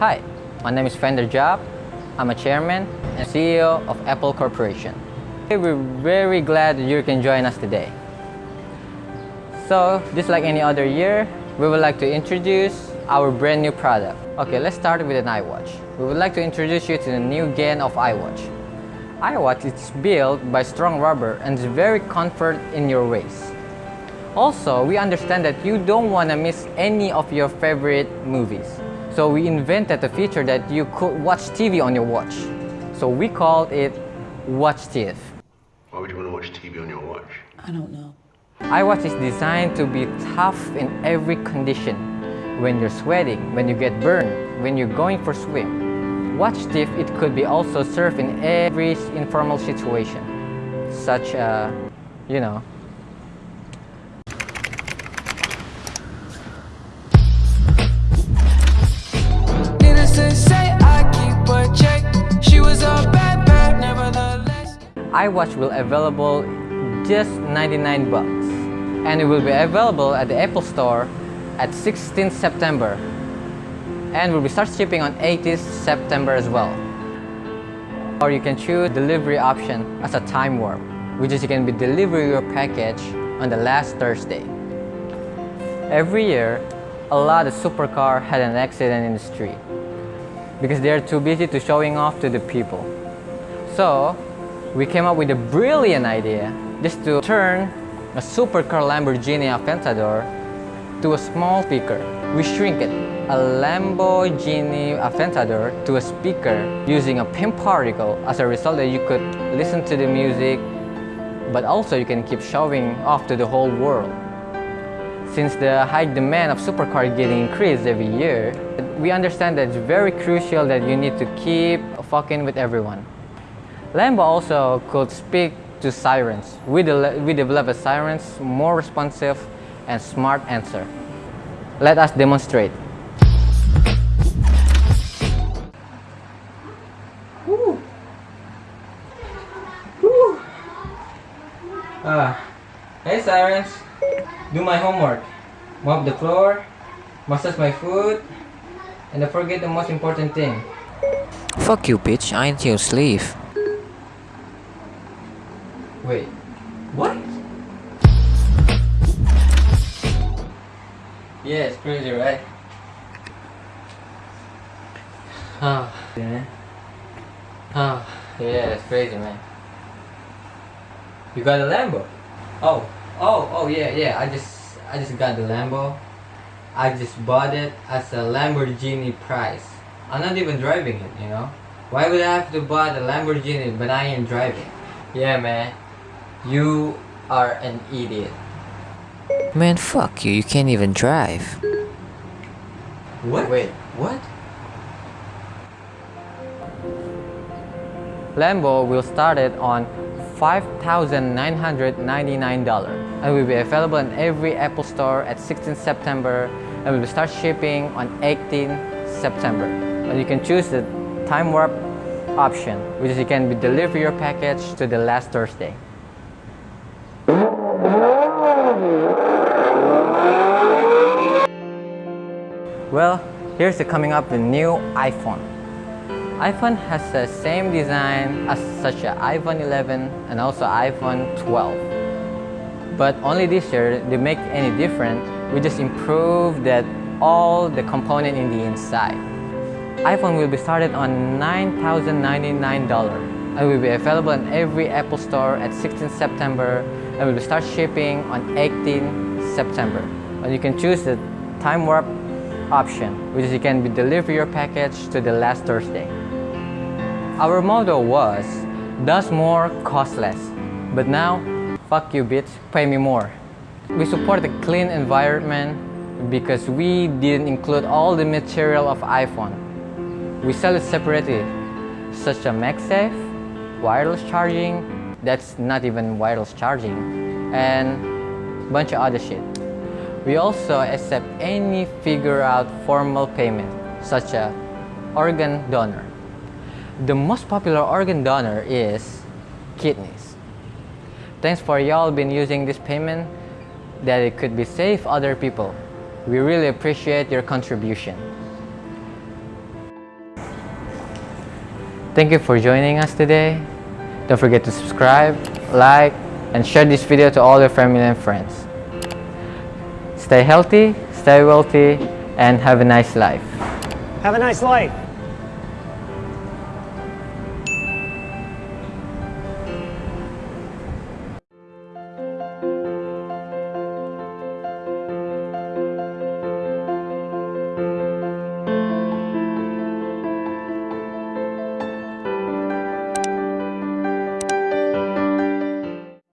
Hi, my name is Fender Job. I'm a chairman and CEO of Apple Corporation. We're very glad that you can join us today. So, just like any other year, we would like to introduce our brand new product. Okay, let's start with an iWatch. We would like to introduce you to the new Gen of iWatch. iWatch is built by strong rubber and is very comfort in your waist. Also, we understand that you don't want to miss any of your favorite movies. So we invented a feature that you could watch TV on your watch. So we called it Watch TV. Why would you want to watch TV on your watch? I don't know. iWatch is designed to be tough in every condition. When you're sweating, when you get burned, when you're going for swim. Watch TV, it could be also served in every informal situation. Such a, you know, iWatch will available just 99 bucks and it will be available at the Apple Store at 16th September and will be start shipping on 18th September as well. Or you can choose delivery option as a time warp, which is you can be deliver your package on the last Thursday. Every year, a lot of supercar had an accident in the street because they're too busy to showing off to the people. So, we came up with a brilliant idea just to turn a supercar Lamborghini Aventador to a small speaker. We shrink it, a Lamborghini Aventador to a speaker using a Pym particle as a result that you could listen to the music but also you can keep showing off to the whole world. Since the high demand of supercar getting increased every year, we understand that it's very crucial that you need to keep fucking with everyone. Lambo also could speak to sirens. We, de we develop a sirens more responsive and smart answer. Let us demonstrate. Ah, hey sirens, do my homework, mop the floor, massage my foot, and don't forget the most important thing. Fuck you, bitch. I ain't your slave. Wait, what? Yeah, it's crazy, right? Oh, man. Oh, yeah, it's crazy, man. You got a Lambo? Oh, oh, oh, yeah, yeah. I just, I just got the Lambo. I just bought it as a Lamborghini price. I'm not even driving it, you know. Why would I have to buy the Lamborghini but I ain't driving? Yeah, man. You are an idiot. Man, fuck you. You can't even drive. What? Wait, what? Lambo will start it on $5,999 and will be available in every Apple Store at 16 September and will start shipping on 18 September. And you can choose the time warp option, which is you can be deliver your package to the last Thursday. Well, here's the coming up the new iPhone. iPhone has the same design as such as iPhone 11 and also iPhone 12. But only this year, they make any different, we just improve that all the component in the inside. iPhone will be started on $9,099 and will be available in every Apple Store at 16 September and will start shipping on 18 September. And you can choose the time warp option, which is you can be deliver your package to the last Thursday. Our motto was, does more, cost less. But now, fuck you bitch, pay me more. We support the clean environment because we didn't include all the material of iPhone. We sell it separately, such as MagSafe, wireless charging, that's not even wireless charging, and bunch of other shit. We also accept any figure out formal payment, such as organ donor. The most popular organ donor is kidneys. Thanks for y'all been using this payment that it could be save other people. We really appreciate your contribution. Thank you for joining us today. Don't forget to subscribe, like, and share this video to all your family and friends. Stay healthy, stay wealthy, and have a nice life. Have a nice life.